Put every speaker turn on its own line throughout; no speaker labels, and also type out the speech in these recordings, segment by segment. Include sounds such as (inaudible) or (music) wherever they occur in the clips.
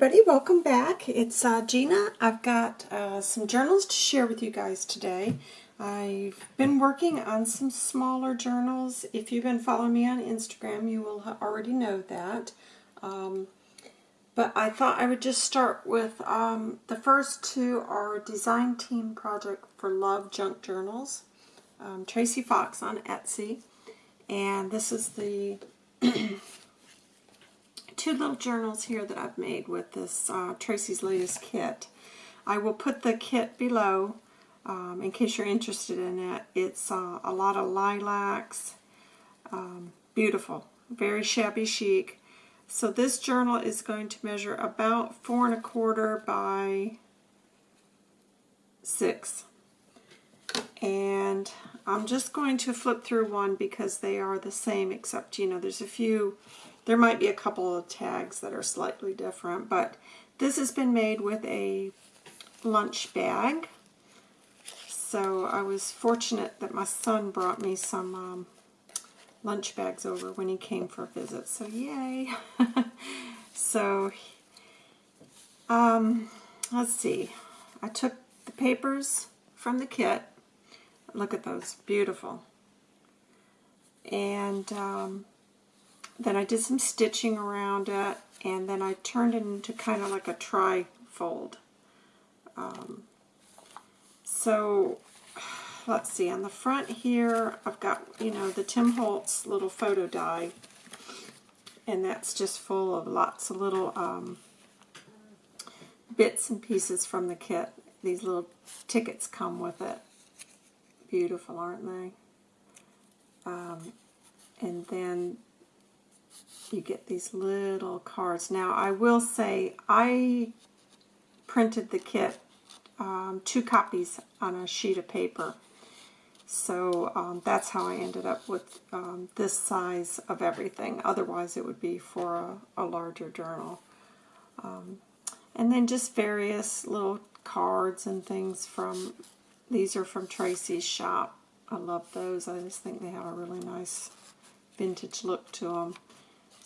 everybody, welcome back. It's uh, Gina. I've got uh, some journals to share with you guys today. I've been working on some smaller journals. If you've been following me on Instagram, you will already know that. Um, but I thought I would just start with um, the first two are Design Team Project for Love Junk Journals. Um, Tracy Fox on Etsy. And this is the (clears throat) two little journals here that I've made with this uh, Tracy's latest kit. I will put the kit below um, in case you're interested in it. It's uh, a lot of lilacs, um, beautiful, very shabby chic. So this journal is going to measure about four and a quarter by six. And I'm just going to flip through one because they are the same except, you know, there's a few there might be a couple of tags that are slightly different, but this has been made with a lunch bag. So I was fortunate that my son brought me some um, lunch bags over when he came for a visit. So yay! (laughs) so um, let's see. I took the papers from the kit. Look at those, beautiful. And um, then I did some stitching around it, and then I turned it into kind of like a tri-fold. Um, so, let's see, on the front here, I've got, you know, the Tim Holtz little photo die, and that's just full of lots of little um, bits and pieces from the kit. These little tickets come with it. Beautiful, aren't they? Um, and then you get these little cards. Now, I will say I printed the kit, um, two copies on a sheet of paper. So um, that's how I ended up with um, this size of everything. Otherwise, it would be for a, a larger journal. Um, and then just various little cards and things from, these are from Tracy's shop. I love those. I just think they have a really nice vintage look to them.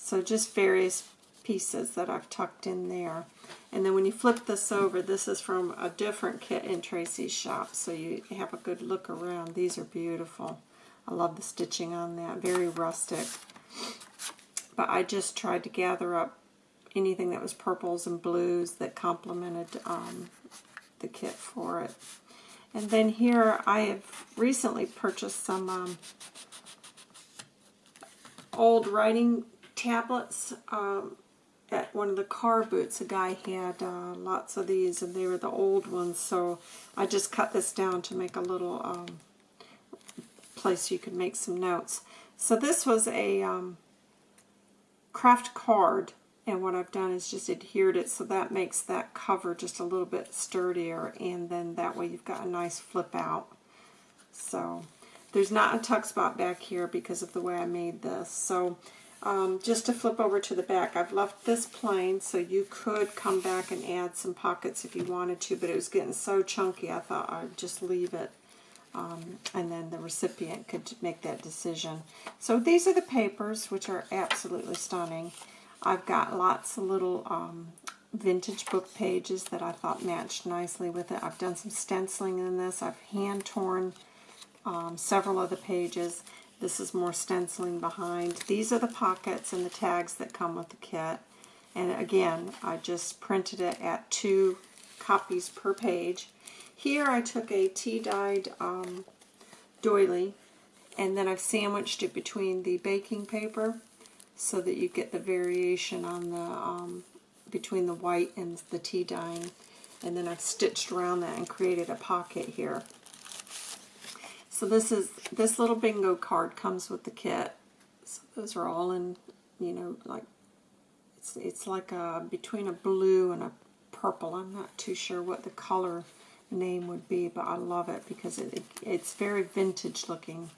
So just various pieces that I've tucked in there. And then when you flip this over, this is from a different kit in Tracy's shop, so you have a good look around. These are beautiful. I love the stitching on that, very rustic. But I just tried to gather up anything that was purples and blues that complemented um, the kit for it. And then here I have recently purchased some um, old writing tablets um, at one of the car boots. A guy had uh, lots of these, and they were the old ones, so I just cut this down to make a little um, place you could make some notes. So this was a um, craft card, and what I've done is just adhered it so that makes that cover just a little bit sturdier, and then that way you've got a nice flip out. So there's not a tuck spot back here because of the way I made this. So um, just to flip over to the back, I've left this plain, so you could come back and add some pockets if you wanted to, but it was getting so chunky I thought I'd just leave it. Um, and then the recipient could make that decision. So these are the papers, which are absolutely stunning. I've got lots of little um, vintage book pages that I thought matched nicely with it. I've done some stenciling in this. I've hand-torn um, several of the pages. This is more stenciling behind. These are the pockets and the tags that come with the kit. And again, I just printed it at two copies per page. Here I took a tea-dyed um, doily and then I've sandwiched it between the baking paper so that you get the variation on the um, between the white and the tea dyeing. And then I've stitched around that and created a pocket here. So this is this little bingo card comes with the kit. So those are all in, you know, like it's it's like a between a blue and a purple. I'm not too sure what the color name would be, but I love it because it, it it's very vintage looking.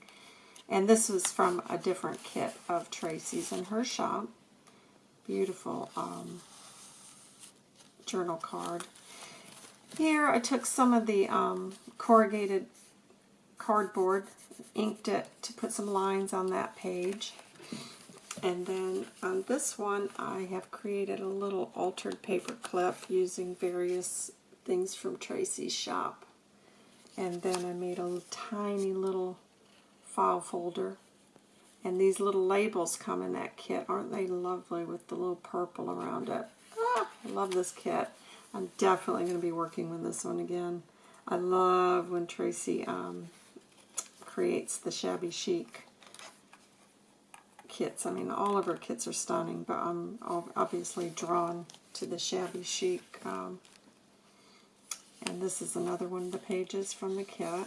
And this was from a different kit of Tracy's in her shop. Beautiful um, journal card. Here I took some of the um, corrugated cardboard, inked it to put some lines on that page. And then on this one, I have created a little altered paper clip using various things from Tracy's shop. And then I made a tiny little file folder. And these little labels come in that kit. Aren't they lovely with the little purple around it? Ah, I love this kit. I'm definitely going to be working with this one again. I love when Tracy um, creates the shabby chic kits. I mean, all of her kits are stunning, but I'm obviously drawn to the shabby chic. Um, and this is another one of the pages from the kit.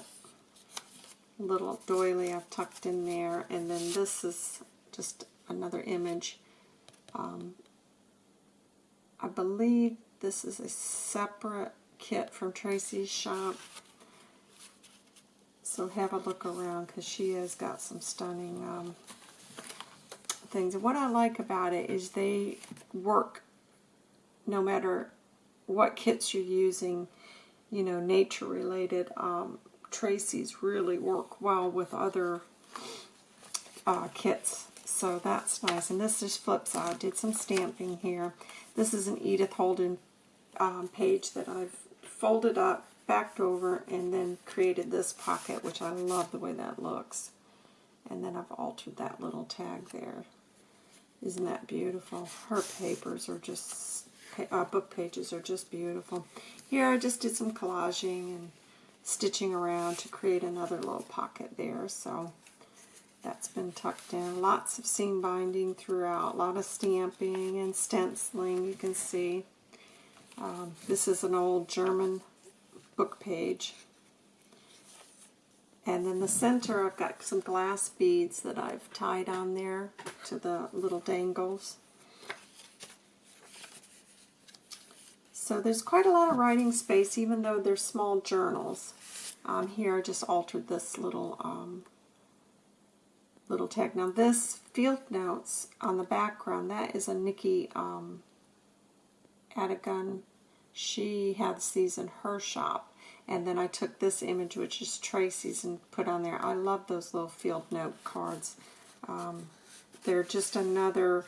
Little doily I've tucked in there. And then this is just another image. Um, I believe this is a separate kit from Tracy's shop. So have a look around because she has got some stunning um, things. And what I like about it is they work no matter what kits you're using, you know, nature related. Um, Tracy's really work well with other uh, kits. So that's nice. And this is flip side. I did some stamping here. This is an Edith Holden um, page that I've folded up, backed over, and then created this pocket, which I love the way that looks. And then I've altered that little tag there. Isn't that beautiful? Her papers are just, uh, book pages are just beautiful. Here I just did some collaging and stitching around to create another little pocket there. So that's been tucked in. Lots of seam binding throughout. A lot of stamping and stenciling you can see. Um, this is an old German book page. And then the center I've got some glass beads that I've tied on there to the little dangles. So there's quite a lot of writing space even though they're small journals. Um, here I just altered this little um, little tag. Now this field notes on the background, that is a Nikki um. She has these in her shop. And then I took this image, which is Tracy's, and put on there. I love those little field note cards. Um, they're just another,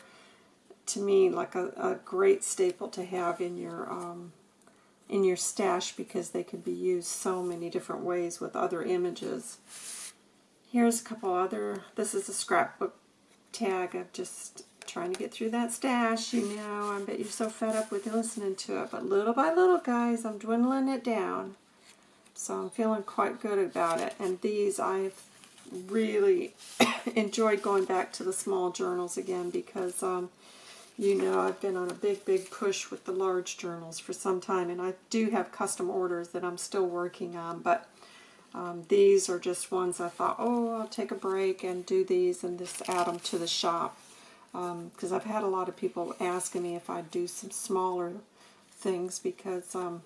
to me, like a, a, great staple to have in your um, in your stash because they can be used so many different ways with other images. Here's a couple other, this is a scrapbook tag. I'm just trying to get through that stash, you know. I bet you're so fed up with listening to it. But little by little, guys, I'm dwindling it down. So I'm feeling quite good about it. And these, I've really (coughs) enjoyed going back to the small journals again because, um, you know, I've been on a big, big push with the large journals for some time. And I do have custom orders that I'm still working on. But um, these are just ones I thought, oh, I'll take a break and do these and just add them to the shop. Because um, I've had a lot of people asking me if I'd do some smaller things because, um,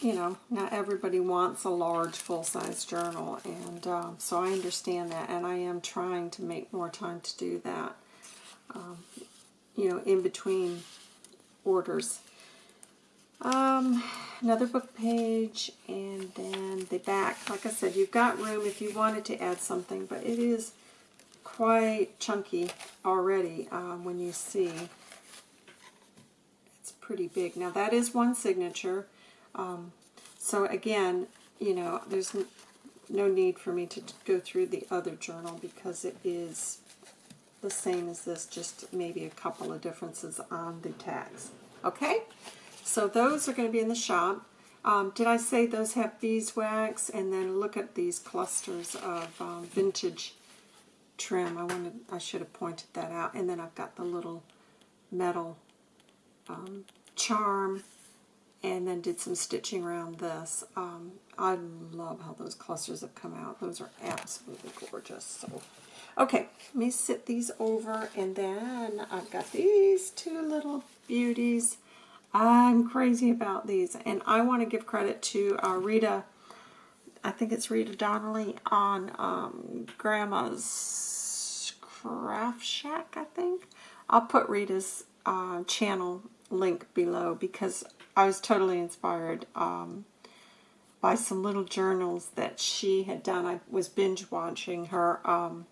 you know, not everybody wants a large full-size journal. And um, so I understand that. And I am trying to make more time to do that, um, you know, in between orders. Um, another book page, and then the back. Like I said, you've got room if you wanted to add something, but it is quite chunky already um, when you see. It's pretty big. Now that is one signature. Um, so again, you know, there's no need for me to go through the other journal because it is the same as this, just maybe a couple of differences on the tags. Okay? So those are going to be in the shop. Um, did I say those have beeswax? And then look at these clusters of um, vintage trim. I wanted, I should have pointed that out. And then I've got the little metal um, charm and then did some stitching around this. Um, I love how those clusters have come out. Those are absolutely gorgeous. So, okay, let me sit these over, and then I've got these two little beauties. I'm crazy about these, and I want to give credit to uh, Rita, I think it's Rita Donnelly on um, Grandma's Craft Shack, I think. I'll put Rita's uh, channel link below because I was totally inspired um, by some little journals that she had done. I was binge watching her um,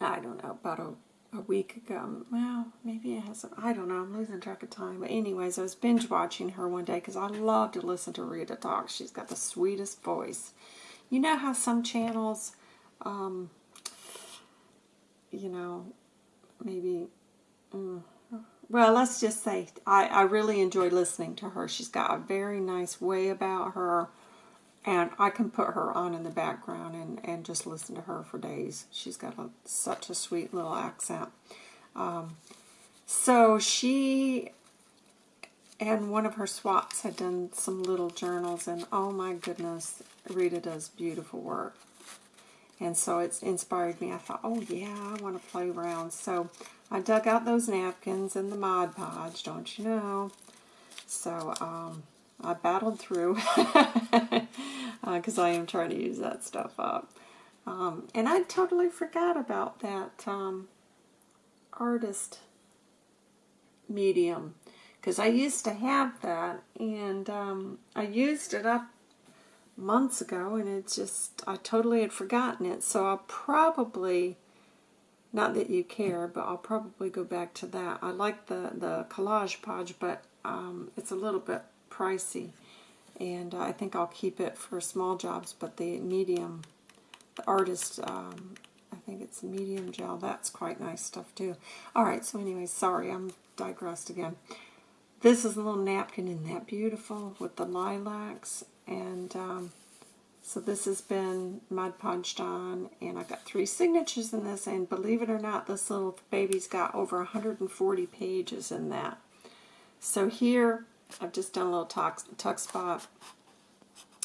I don't know, about a, week ago. Well, maybe it hasn't. I don't know. I'm losing track of time. But anyways, I was binge watching her one day because I love to listen to Rita talk. She's got the sweetest voice. You know how some channels, um, you know, maybe, mm, well, let's just say I, I really enjoy listening to her. She's got a very nice way about her, and I can put her on in the background and, and just listen to her for days. She's got a, such a sweet little accent. Um, so she and one of her swaps had done some little journals, and oh my goodness, Rita does beautiful work. And so it's inspired me. I thought, oh yeah, I want to play around. So I dug out those napkins and the Mod Podge, don't you know? So um, I battled through because (laughs) uh, I am trying to use that stuff up. Um, and I totally forgot about that um, artist medium because I used to have that and um, I used it up months ago and it's just, I totally had forgotten it. So I'll probably, not that you care, but I'll probably go back to that. I like the, the Collage Podge, but um, it's a little bit pricey. And I think I'll keep it for small jobs, but the medium, the artist, um, I think it's medium gel. That's quite nice stuff too. Alright, so anyway, sorry, I'm digressed again. This is a little napkin, isn't that beautiful? With the lilacs and um, so this has been Mod Podged on, and I've got three signatures in this, and believe it or not, this little baby's got over 140 pages in that. So here, I've just done a little tuck, tuck spot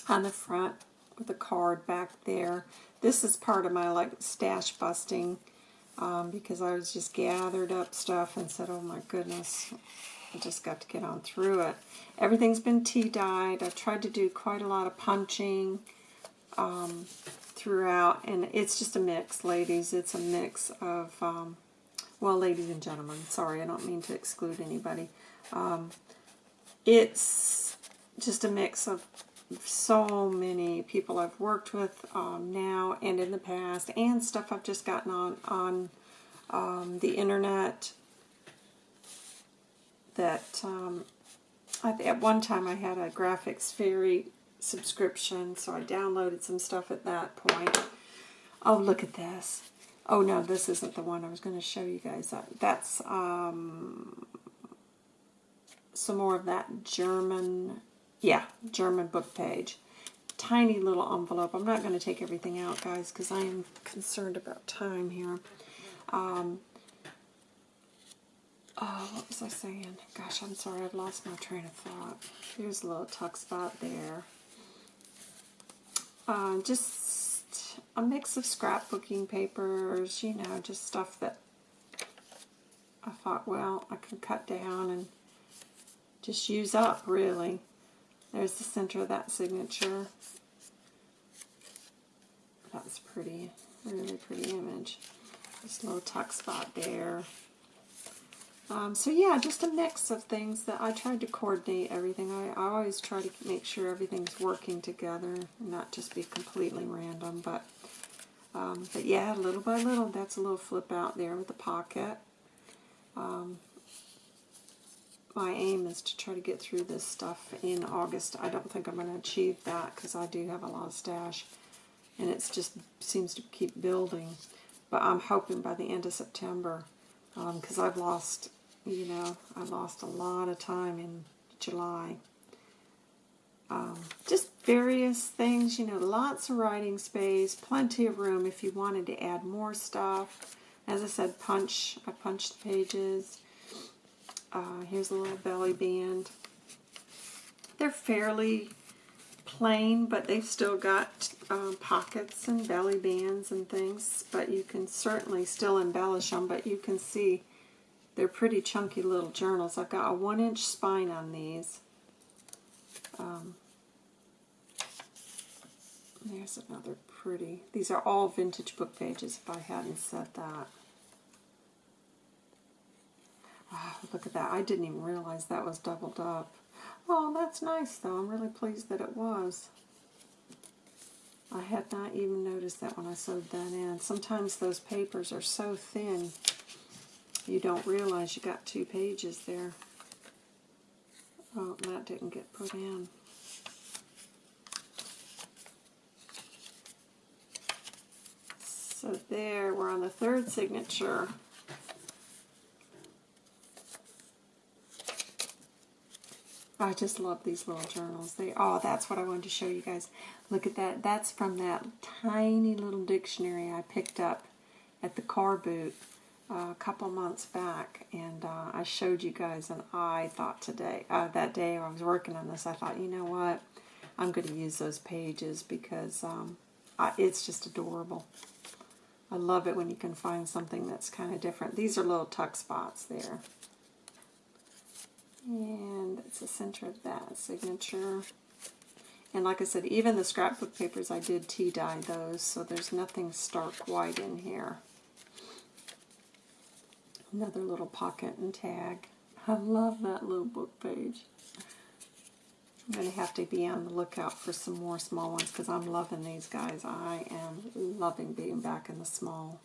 on the front with a card back there. This is part of my like stash busting um, because I was just gathered up stuff and said, oh my goodness, I just got to get on through it. Everything's been tea-dyed. I've tried to do quite a lot of punching um, throughout, and it's just a mix, ladies. It's a mix of, um, well, ladies and gentlemen, sorry, I don't mean to exclude anybody. Um, it's just a mix of so many people I've worked with um, now and in the past, and stuff I've just gotten on, on um, the internet that um, at one time I had a Graphics Fairy subscription, so I downloaded some stuff at that point. Oh, look at this. Oh, no, this isn't the one I was going to show you guys. That's um, some more of that German, yeah, German book page. Tiny little envelope. I'm not going to take everything out, guys, because I am concerned about time here. Um, Oh, what was I saying? Gosh, I'm sorry, I've lost my train of thought. Here's a little tuck spot there. Uh, just a mix of scrapbooking papers, you know, just stuff that I thought, well, I can cut down and just use up, really. There's the center of that signature. That's pretty, really pretty image. This little tuck spot there. Um, so yeah, just a mix of things that I tried to coordinate everything. I, I always try to make sure everything's working together, not just be completely random. But um, but yeah, little by little, that's a little flip out there with the pocket. Um, my aim is to try to get through this stuff in August. I don't think I'm going to achieve that because I do have a lot of stash. And it just seems to keep building. But I'm hoping by the end of September because um, I've lost you know, I lost a lot of time in July. Um, just various things, you know, lots of writing space, plenty of room if you wanted to add more stuff. As I said, punch, I punched the pages. Uh, here's a little belly band. They're fairly plain, but they've still got um, pockets and belly bands and things, but you can certainly still embellish them, but you can see they're pretty chunky little journals. I've got a one inch spine on these. Um, there's another pretty. These are all vintage book pages if I hadn't said that. Oh, look at that. I didn't even realize that was doubled up. Oh, that's nice though. I'm really pleased that it was. I had not even noticed that when I sewed that in. Sometimes those papers are so thin you don't realize you got two pages there. Oh, that didn't get put in. So there, we're on the third signature. I just love these little journals. They oh, that's what I wanted to show you guys. Look at that. That's from that tiny little dictionary I picked up at the car boot uh, a couple months back, and uh, I showed you guys. And I thought today, uh, that day I was working on this, I thought, you know what, I'm going to use those pages because um, I, it's just adorable. I love it when you can find something that's kind of different. These are little tuck spots there. And it's the center of that signature. And like I said, even the scrapbook papers, I did tea dye those, so there's nothing stark white in here. Another little pocket and tag. I love that little book page. I'm going to have to be on the lookout for some more small ones because I'm loving these guys. I am loving being back in the small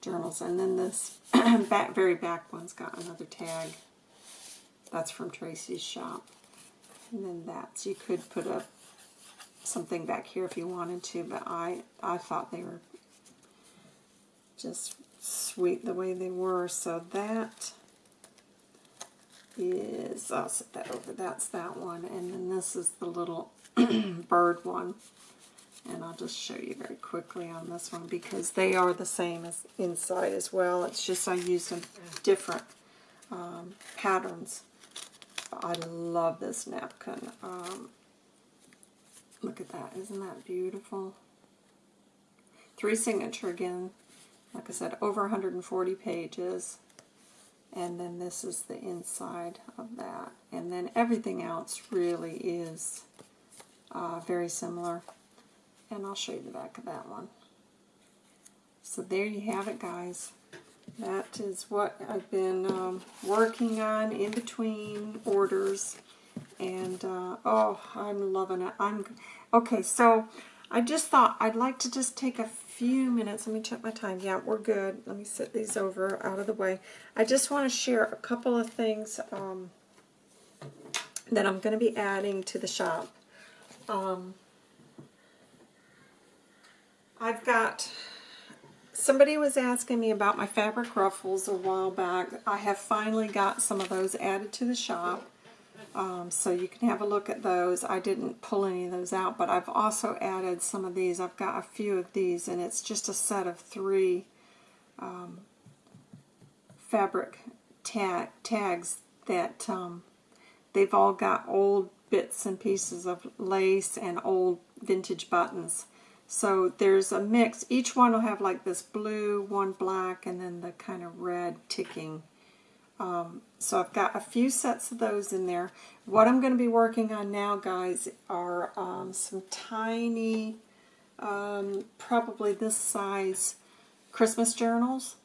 journals. And then this (clears throat) back, very back one's got another tag. That's from Tracy's shop. And then that's, you could put a something back here if you wanted to, but I, I thought they were just sweet the way they were. So that is, I'll set that over, that's that one. And then this is the little (clears throat) bird one. And I'll just show you very quickly on this one because they are the same as inside as well. It's just I used some different um, patterns I love this napkin. Um, look at that. Isn't that beautiful? Three signature again. Like I said, over 140 pages. And then this is the inside of that. And then everything else really is uh, very similar. And I'll show you the back of that one. So there you have it, guys that is what I've been um, working on in between orders and uh, oh I'm loving it. I'm okay so I just thought I'd like to just take a few minutes. Let me check my time. Yeah we're good. Let me set these over out of the way. I just want to share a couple of things um, that I'm going to be adding to the shop. Um, I've got Somebody was asking me about my fabric ruffles a while back. I have finally got some of those added to the shop. Um, so you can have a look at those. I didn't pull any of those out, but I've also added some of these. I've got a few of these, and it's just a set of three um, fabric tag tags that um, they've all got old bits and pieces of lace and old vintage buttons. So there's a mix. Each one will have like this blue, one black, and then the kind of red ticking. Um, so I've got a few sets of those in there. What I'm going to be working on now, guys, are um, some tiny, um, probably this size Christmas journals.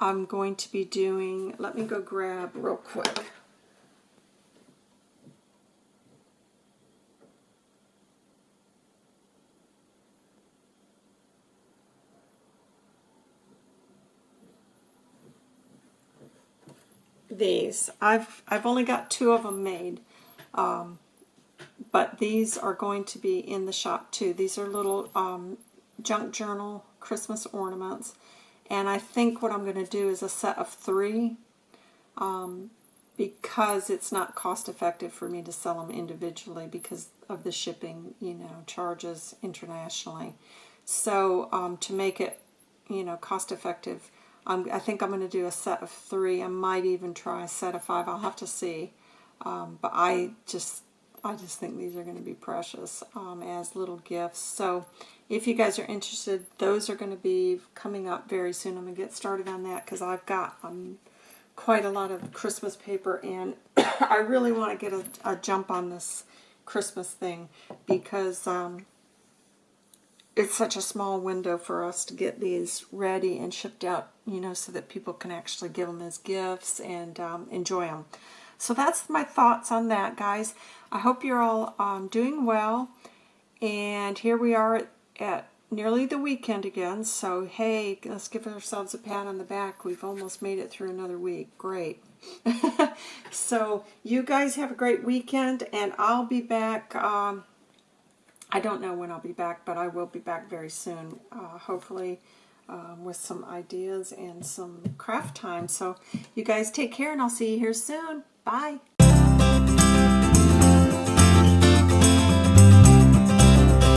I'm going to be doing, let me go grab real quick. These. I've, I've only got two of them made, um, but these are going to be in the shop too. These are little um, junk journal Christmas ornaments, and I think what I'm going to do is a set of three um, because it's not cost effective for me to sell them individually because of the shipping, you know, charges internationally. So um, to make it, you know, cost effective, I'm, i think I'm going to do a set of three. I might even try a set of five. I'll have to see. Um, but I just I just think these are going to be precious um, as little gifts. So if you guys are interested, those are going to be coming up very soon. I'm going to get started on that because I've got um, quite a lot of Christmas paper and (coughs) I really want to get a, a, jump on this Christmas thing because um, it's such a small window for us to get these ready and shipped out, you know, so that people can actually give them as gifts and um, enjoy them. So that's my thoughts on that, guys. I hope you're all um, doing well. And here we are at, at nearly the weekend again. So, hey, let's give ourselves a pat on the back. We've almost made it through another week. Great. (laughs) so, you guys have a great weekend, and I'll be back. Um, I don't know when I'll be back, but I will be back very soon, uh, hopefully, um, with some ideas and some craft time. So, you guys take care, and I'll see you here soon. Bye.